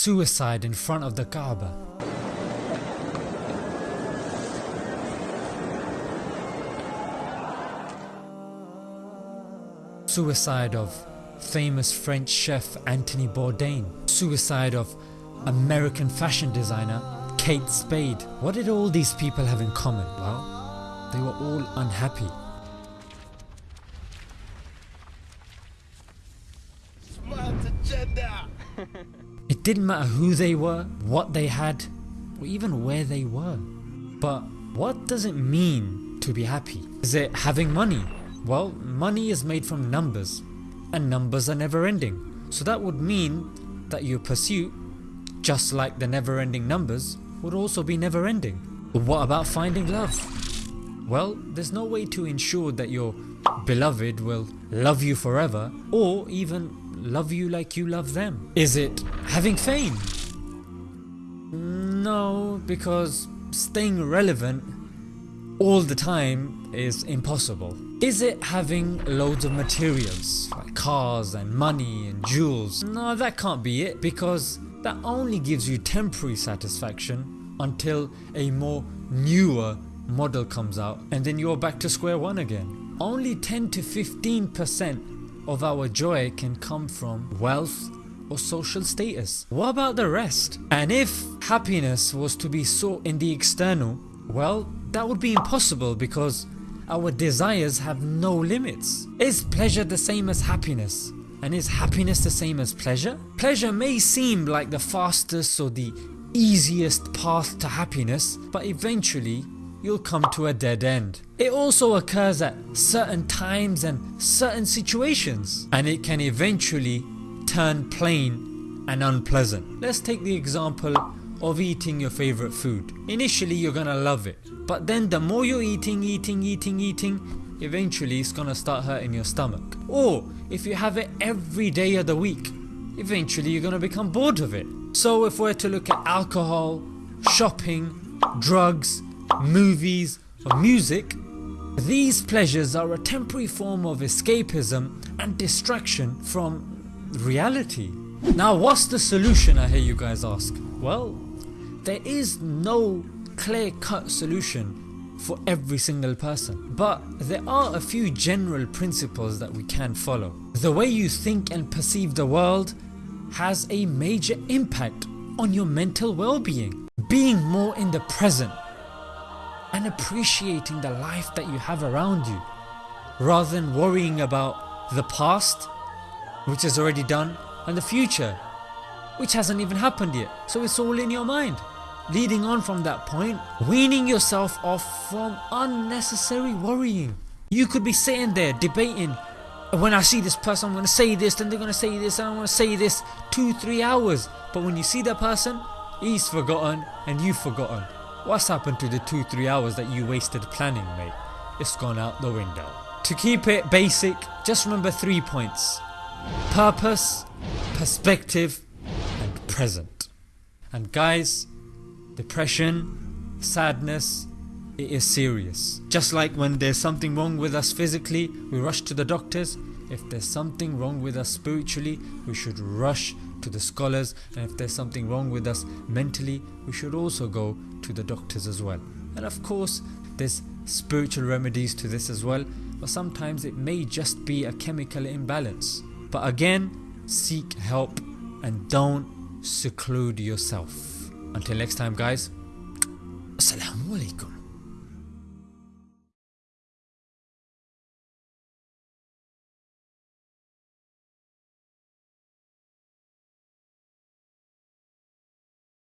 suicide in front of the Kaaba. Suicide of famous French chef Anthony Bourdain. Suicide of American fashion designer Kate Spade. What did all these people have in common? Well, they were all unhappy. Didn't matter who they were, what they had, or even where they were. But what does it mean to be happy? Is it having money? Well, money is made from numbers, and numbers are never ending. So that would mean that your pursuit, just like the never ending numbers, would also be never ending. But what about finding love? Well, there's no way to ensure that your beloved will love you forever or even love you like you love them. Is it having fame? No, because staying relevant all the time is impossible. Is it having loads of materials like cars and money and jewels? No that can't be it because that only gives you temporary satisfaction until a more newer model comes out and then you're back to square one again. Only 10 to 15% of our joy can come from wealth or social status. What about the rest? And if happiness was to be sought in the external, well that would be impossible because our desires have no limits. Is pleasure the same as happiness? And is happiness the same as pleasure? Pleasure may seem like the fastest or the easiest path to happiness but eventually you'll come to a dead end. It also occurs at certain times and certain situations and it can eventually turn plain and unpleasant. Let's take the example of eating your favourite food. Initially you're gonna love it but then the more you're eating, eating, eating, eating eventually it's gonna start hurting your stomach. Or if you have it every day of the week eventually you're gonna become bored of it. So if we're to look at alcohol, shopping, drugs, movies or music these pleasures are a temporary form of escapism and distraction from reality. Now what's the solution I hear you guys ask? Well there is no clear cut solution for every single person but there are a few general principles that we can follow. The way you think and perceive the world has a major impact on your mental well-being. Being more in the present and appreciating the life that you have around you rather than worrying about the past which is already done and the future which hasn't even happened yet so it's all in your mind. Leading on from that point, weaning yourself off from unnecessary worrying. You could be sitting there debating when I see this person I'm going to say this and they're going to say this and I'm going to say this 2-3 hours but when you see that person he's forgotten and you've forgotten. What's happened to the 2-3 hours that you wasted planning mate? It's gone out the window. To keep it basic just remember 3 points. Purpose, perspective and present. And guys depression, sadness, it is serious. Just like when there's something wrong with us physically we rush to the doctors, if there's something wrong with us spiritually we should rush to the scholars and if there's something wrong with us mentally we should also go to the doctors as well. And of course there's spiritual remedies to this as well but sometimes it may just be a chemical imbalance. But again seek help and don't seclude yourself. Until next time guys, Assalamu alaikum.